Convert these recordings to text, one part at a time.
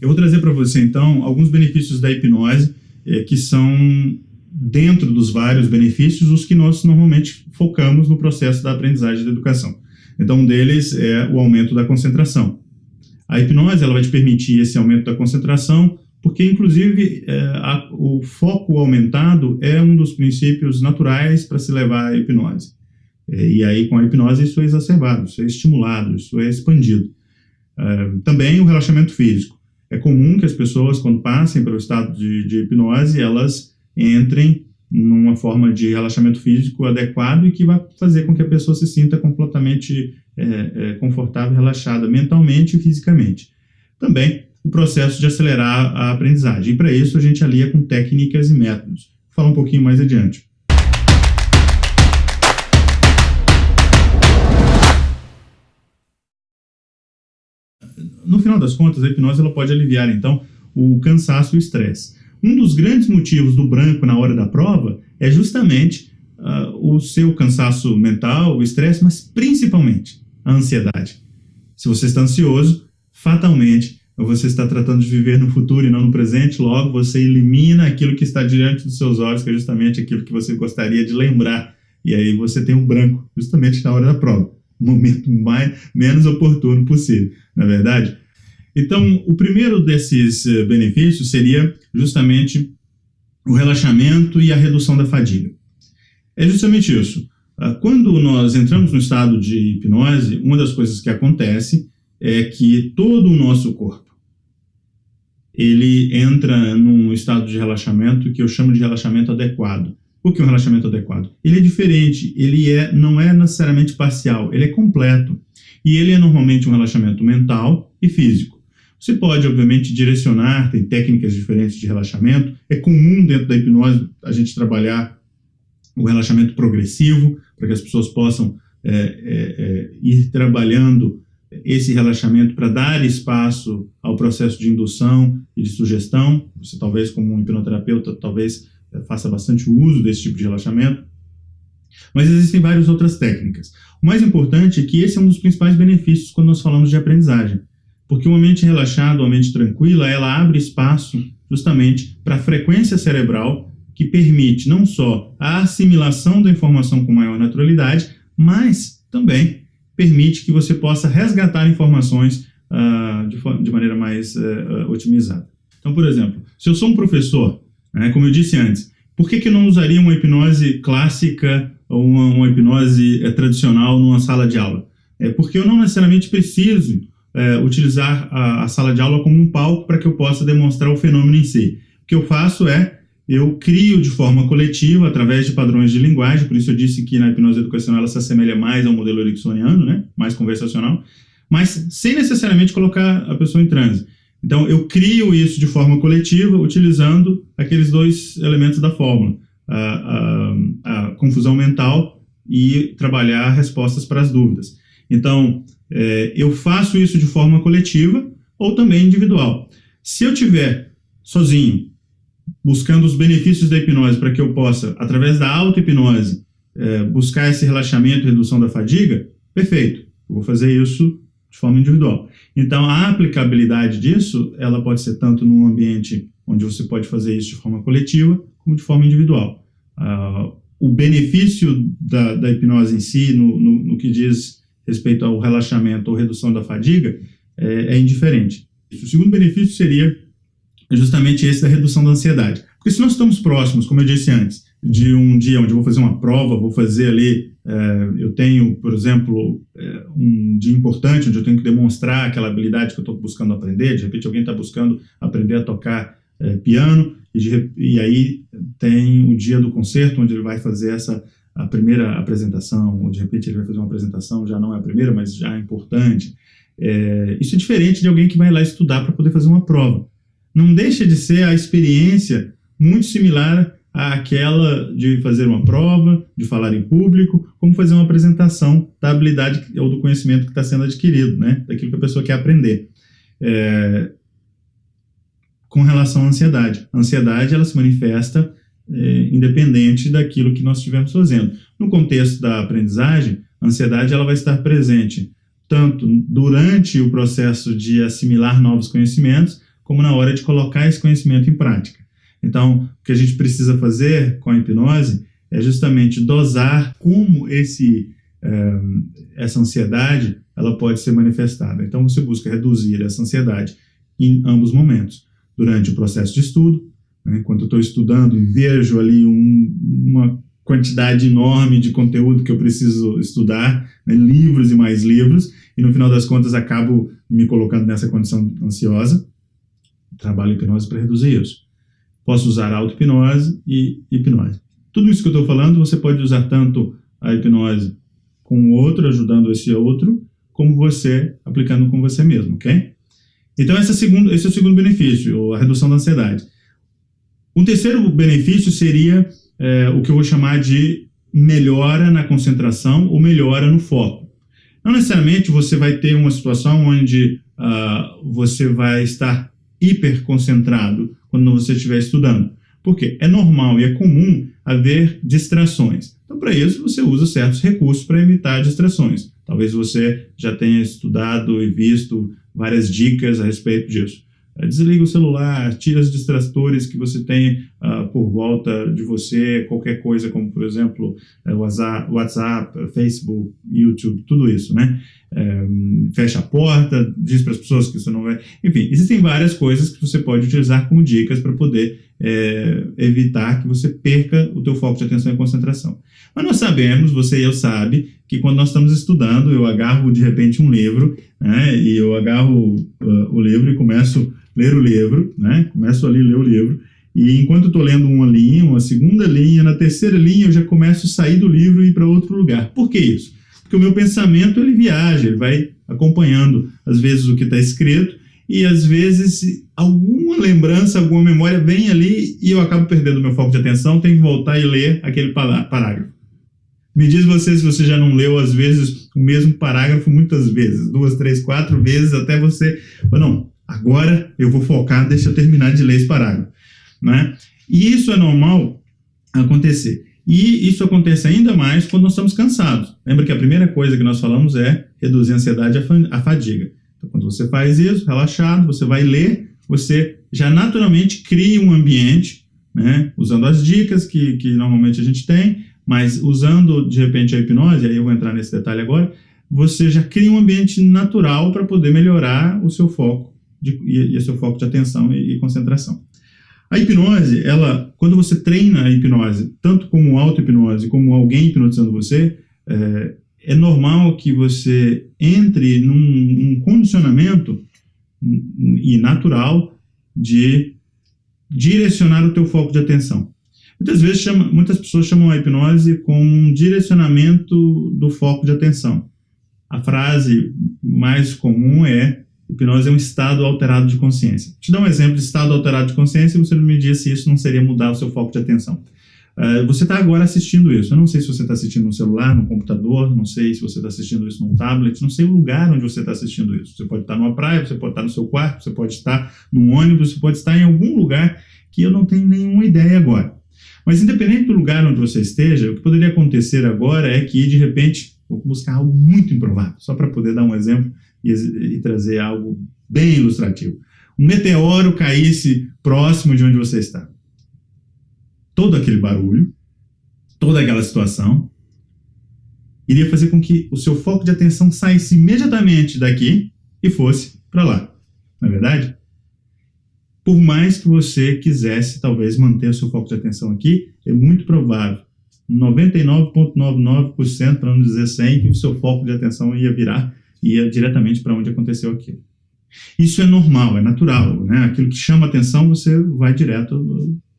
Eu vou trazer para você, então, alguns benefícios da hipnose é, que são, dentro dos vários benefícios, os que nós normalmente focamos no processo da aprendizagem da educação. Então, um deles é o aumento da concentração. A hipnose ela vai te permitir esse aumento da concentração, porque, inclusive, é, a, o foco aumentado é um dos princípios naturais para se levar à hipnose. É, e aí, com a hipnose, isso é exacerbado, isso é estimulado, isso é expandido. É, também o relaxamento físico. É comum que as pessoas, quando passem pelo estado de, de hipnose, elas entrem numa forma de relaxamento físico adequado e que vai fazer com que a pessoa se sinta completamente é, é, confortável, relaxada mentalmente e fisicamente. Também o processo de acelerar a aprendizagem. E para isso a gente alia com técnicas e métodos. Vou falar um pouquinho mais adiante. No final das contas, a hipnose ela pode aliviar, então, o cansaço e o estresse. Um dos grandes motivos do branco na hora da prova é justamente uh, o seu cansaço mental, o estresse, mas principalmente a ansiedade. Se você está ansioso, fatalmente você está tratando de viver no futuro e não no presente, logo você elimina aquilo que está diante dos seus olhos, que é justamente aquilo que você gostaria de lembrar. E aí você tem um branco, justamente na hora da prova. O momento mais, menos oportuno possível, na é verdade? Então, o primeiro desses eh, benefícios seria justamente o relaxamento e a redução da fadiga. É justamente isso. Ah, quando nós entramos no estado de hipnose, uma das coisas que acontece é que todo o nosso corpo ele entra num estado de relaxamento que eu chamo de relaxamento adequado. O que é um relaxamento adequado? Ele é diferente, ele é, não é necessariamente parcial, ele é completo. E ele é normalmente um relaxamento mental e físico. Você pode, obviamente, direcionar, tem técnicas diferentes de relaxamento. É comum dentro da hipnose a gente trabalhar o relaxamento progressivo, para que as pessoas possam é, é, é, ir trabalhando esse relaxamento para dar espaço ao processo de indução e de sugestão. Você talvez, como um hipnoterapeuta, talvez é, faça bastante uso desse tipo de relaxamento. Mas existem várias outras técnicas. O mais importante é que esse é um dos principais benefícios quando nós falamos de aprendizagem. Porque uma mente relaxada, uma mente tranquila, ela abre espaço justamente para a frequência cerebral que permite não só a assimilação da informação com maior naturalidade, mas também permite que você possa resgatar informações uh, de, de, maneira mais uh, otimizada. Então, por exemplo, se eu sou um professor, né, como eu disse antes, por que, que eu não usaria uma hipnose clássica ou uma, uma hipnose é, tradicional numa sala de aula? É porque eu não necessariamente preciso é, utilizar a, a, sala de aula como um palco para que eu possa demonstrar o fenômeno em si. O que eu faço é, eu crio de forma coletiva, através de padrões de linguagem, por isso eu disse que na hipnose educacional ela se assemelha mais ao modelo ericksoniano, né, mais conversacional, mas sem necessariamente colocar a pessoa em transe. Então, eu crio isso de forma coletiva, utilizando aqueles dois elementos da fórmula, a, a, a confusão mental e trabalhar respostas para as dúvidas. Então, é, eu faço isso de forma coletiva ou também individual. Se eu tiver sozinho, buscando os benefícios da hipnose para que eu possa, através da auto-hipnose, é, buscar esse relaxamento e redução da fadiga, perfeito, eu vou fazer isso de forma individual. Então, a aplicabilidade disso, ela pode ser tanto num ambiente onde você pode fazer isso de forma coletiva, como de forma individual. Uh, o benefício da, da, hipnose em si, no, no, no que diz respeito ao relaxamento ou redução da fadiga é, é indiferente. O segundo benefício seria justamente esse da redução da ansiedade. Porque se nós estamos próximos, como eu disse antes, de um dia onde eu vou fazer uma prova, vou fazer ali, é, eu tenho, por exemplo, é, um dia importante onde eu tenho que demonstrar aquela habilidade que eu estou buscando aprender, de repente alguém está buscando aprender a tocar é, piano, e, de, e aí tem o dia do concerto, onde ele vai fazer essa a primeira apresentação, ou de repente ele vai fazer uma apresentação, já não é a primeira, mas já é importante. É, isso é diferente de alguém que vai lá estudar para poder fazer uma prova. Não deixa de ser a experiência muito similar àquela de fazer uma prova, de falar em público, como fazer uma apresentação da habilidade ou do conhecimento que está sendo adquirido, né? daquilo que a pessoa quer aprender. É, com relação à ansiedade. A ansiedade ela se manifesta é, independente daquilo que nós estivermos fazendo. No contexto da aprendizagem, a ansiedade ela vai estar presente tanto durante o processo de assimilar novos conhecimentos, como na hora de colocar esse conhecimento em prática. Então, o que a gente precisa fazer com a hipnose é justamente dosar como esse, é, essa ansiedade ela pode ser manifestada. Então, você busca reduzir essa ansiedade em ambos momentos. Durante o processo de estudo, né, enquanto eu estou estudando e vejo ali um, uma quantidade enorme de conteúdo que eu preciso estudar, né, livros e mais livros, e no final das contas acabo me colocando nessa condição ansiosa. Trabalho hipnose para reduzir isso. Posso usar auto-hipnose e hipnose. Tudo isso que eu estou falando, você pode usar tanto a hipnose com o outro, ajudando esse outro, como você aplicando com você mesmo, ok? Então, esse é, segundo, esse é o segundo benefício, a redução da ansiedade. Um terceiro benefício seria é, o que eu vou chamar de melhora na concentração ou melhora no foco. Não necessariamente você vai ter uma situação onde uh, você vai estar hiper concentrado quando você estiver estudando. Por quê? É normal e é comum haver distrações. Então, para isso, você usa certos recursos para evitar distrações. Talvez você já tenha estudado e visto várias dicas a respeito disso. É, desliga o celular, tira os distratores que você tem uh, por volta de você, qualquer coisa, como por exemplo WhatsApp, WhatsApp, Facebook, YouTube, tudo isso, né? É, fecha a porta, diz para as pessoas que você não vai. Enfim, existem várias coisas que você pode utilizar como dicas para poder é, evitar que você perca o teu foco de atenção e concentração. Mas nós sabemos, você e eu sabe, que quando nós estamos estudando, eu agarro de repente um livro, né, e eu agarro uh, o livro e começo a ler o livro, né, começo ali a ler o livro, e enquanto eu estou lendo uma linha, uma segunda linha, na terceira linha eu já começo a sair do livro e ir para outro lugar. Por que isso? Porque o meu pensamento ele viaja, ele vai acompanhando às vezes o que está escrito e às vezes alguma lembrança, alguma memória vem ali e eu acabo perdendo meu foco de atenção, tenho que voltar e ler aquele parágrafo. Me diz você se você já não leu, às vezes, o mesmo parágrafo muitas vezes, duas, três, quatro vezes, até você... Não, agora eu vou focar, deixa eu terminar de ler esse parágrafo. Né? E isso é normal acontecer. E isso acontece ainda mais quando nós estamos cansados. Lembra que a primeira coisa que nós falamos é reduzir a ansiedade e a fadiga. Então, quando você faz isso, relaxado, você vai ler, você já naturalmente cria um ambiente, né, usando as dicas que, que normalmente a gente tem, mas usando, de repente, a hipnose, aí eu vou entrar nesse detalhe agora, você já cria um ambiente natural para poder melhorar o seu foco de, e, o seu foco de atenção e, e, concentração. A hipnose, ela, quando você treina a hipnose, tanto como auto-hipnose, como alguém hipnotizando você, é, é normal que você entre num, num condicionamento e natural de direcionar o teu foco de atenção. Muitas vezes, chama, muitas pessoas chamam a hipnose como um direcionamento do foco de atenção. A frase mais comum é hipnose é um estado alterado de consciência. Te dar um exemplo de estado alterado de consciência e você me diz se isso não seria mudar o seu foco de atenção. Uh, você está agora assistindo isso. Eu não sei se você está assistindo no celular, no computador, não sei se você está assistindo isso num tablet, não sei o lugar onde você está assistindo isso. Você pode estar numa praia, você pode estar no seu quarto, você pode estar num ônibus, você pode estar em algum lugar que eu não tenho nenhuma ideia agora. Mas independente do lugar onde você esteja, o que poderia acontecer agora é que, de repente, vou buscar algo muito improvável, só para poder dar um exemplo e, e trazer algo bem ilustrativo. Um meteoro caísse próximo de onde você está todo aquele barulho, toda aquela situação, iria fazer com que o seu foco de atenção saísse imediatamente daqui e fosse para lá. Não é verdade? Por mais que você quisesse, talvez, manter o seu foco de atenção aqui, é muito provável, 99,99%, para não dizer 100%, que o seu foco de atenção ia virar, ia diretamente para onde aconteceu aquilo. Isso é normal, é natural, né? Aquilo que chama atenção, você vai direto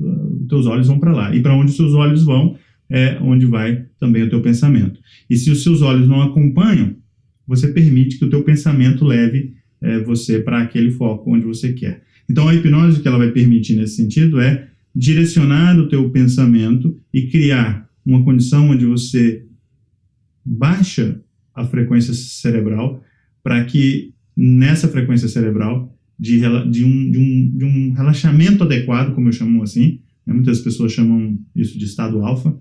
os teus olhos vão para lá. E para onde os seus olhos vão, é onde vai também o teu pensamento. E se os seus olhos não acompanham, você permite que o teu pensamento leve é, você para aquele foco onde você quer. Então, a hipnose que ela vai permitir nesse sentido é direcionar o teu pensamento e criar uma condição onde você baixa a frequência cerebral para que nessa frequência cerebral de, de, um, de, um, de um relaxamento adequado, como eu chamo assim, né? muitas pessoas chamam isso de estado alfa,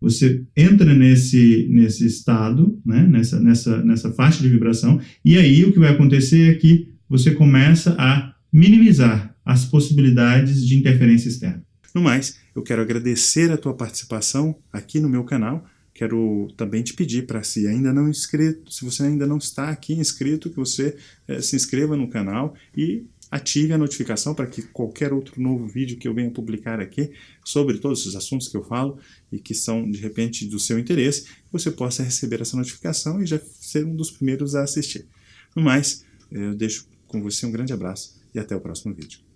você entra nesse, nesse estado, né? nessa, nessa, nessa faixa de vibração, e aí o que vai acontecer é que você começa a minimizar as possibilidades de interferência externa. No mais, eu quero agradecer a tua participação aqui no meu canal. Quero também te pedir para se ainda não inscrito, se você ainda não está aqui inscrito, que você é, se inscreva no canal e ative a notificação para que qualquer outro novo vídeo que eu venha publicar aqui sobre todos os assuntos que eu falo e que são de repente do seu interesse, você possa receber essa notificação e já ser um dos primeiros a assistir. No mais, eu deixo com você um grande abraço e até o próximo vídeo.